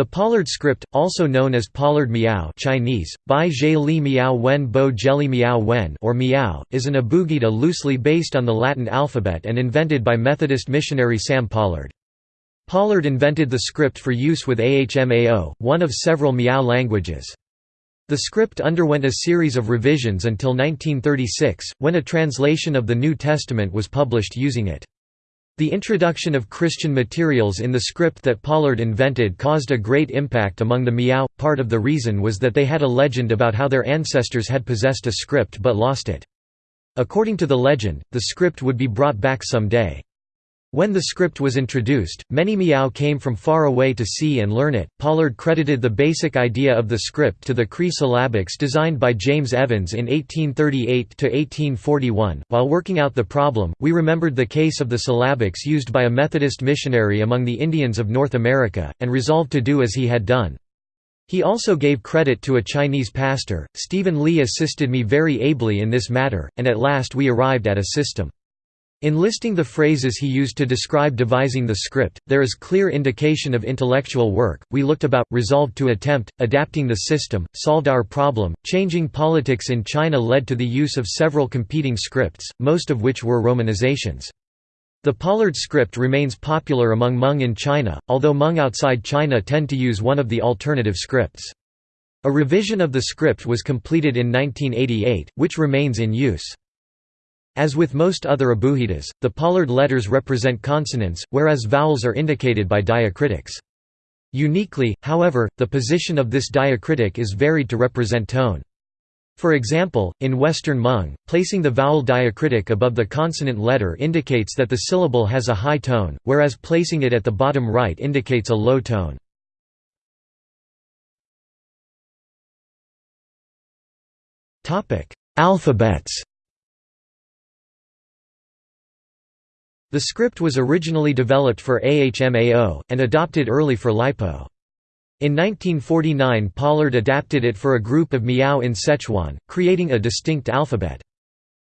The Pollard script, also known as Pollard Miao Chinese, Bai Zhe Li Miao Wen Bo Jelly Miao Wen or Miao, is an abugida loosely based on the Latin alphabet and invented by Methodist missionary Sam Pollard. Pollard invented the script for use with AHMAO, one of several Miao languages. The script underwent a series of revisions until 1936, when a translation of the New Testament was published using it. The introduction of Christian materials in the script that Pollard invented caused a great impact among the Miao. Part of the reason was that they had a legend about how their ancestors had possessed a script but lost it. According to the legend, the script would be brought back some day. When the script was introduced, many Miao came from far away to see and learn it. Pollard credited the basic idea of the script to the Cree syllabics designed by James Evans in 1838 to 1841. While working out the problem, we remembered the case of the syllabics used by a Methodist missionary among the Indians of North America, and resolved to do as he had done. He also gave credit to a Chinese pastor. Stephen Lee assisted me very ably in this matter, and at last we arrived at a system. In listing the phrases he used to describe devising the script, there is clear indication of intellectual work. We looked about, resolved to attempt, adapting the system, solved our problem. Changing politics in China led to the use of several competing scripts, most of which were romanizations. The Pollard script remains popular among Hmong in China, although Hmong outside China tend to use one of the alternative scripts. A revision of the script was completed in 1988, which remains in use. As with most other abugidas, the Pollard letters represent consonants, whereas vowels are indicated by diacritics. Uniquely, however, the position of this diacritic is varied to represent tone. For example, in Western Hmong, placing the vowel diacritic above the consonant letter indicates that the syllable has a high tone, whereas placing it at the bottom right indicates a low tone. Alphabets The script was originally developed for AHMAO, and adopted early for LiPo. In 1949 Pollard adapted it for a group of Miao in Sichuan, creating a distinct alphabet.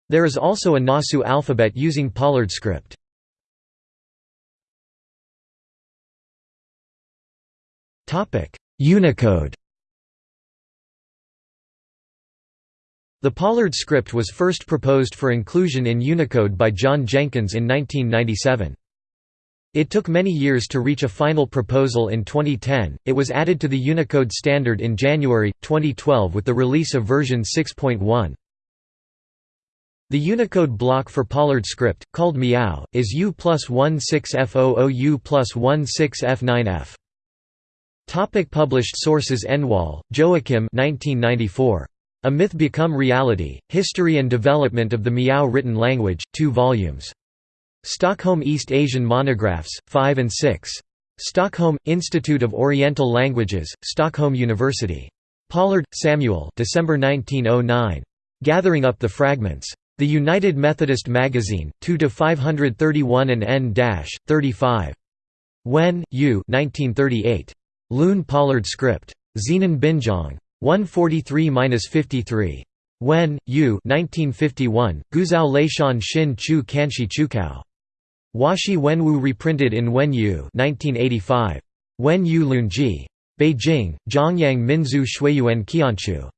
There is also a Nasu alphabet using Pollard script. Unicode The Pollard script was first proposed for inclusion in Unicode by John Jenkins in 1997. It took many years to reach a final proposal in 2010. It was added to the Unicode standard in January 2012 with the release of version 6.1. The Unicode block for Pollard script, called MEOW, is U plus 16F00 U plus 16F9F. Topic published sources Enwall, Joachim 1994. A Myth Become Reality, History and Development of the Miao Written Language, 2 volumes. Stockholm East Asian Monographs, 5 and 6. Stockholm, Institute of Oriental Languages, Stockholm University. Pollard, Samuel December 1909. Gathering Up the Fragments. The United Methodist Magazine, 2–531 and n-35. Wen, Yu 1938. Loon Pollard Script. Zenon Binjong. 143–53. Wen, Yu 1951, Guizhou Leishan Xin Chu Kanshi Chukao. Washi Wenwu reprinted in Wen Yu 1985. Wen Yu Lunji. Beijing, Zhongyang Minzu Shuiyuan Qianchu.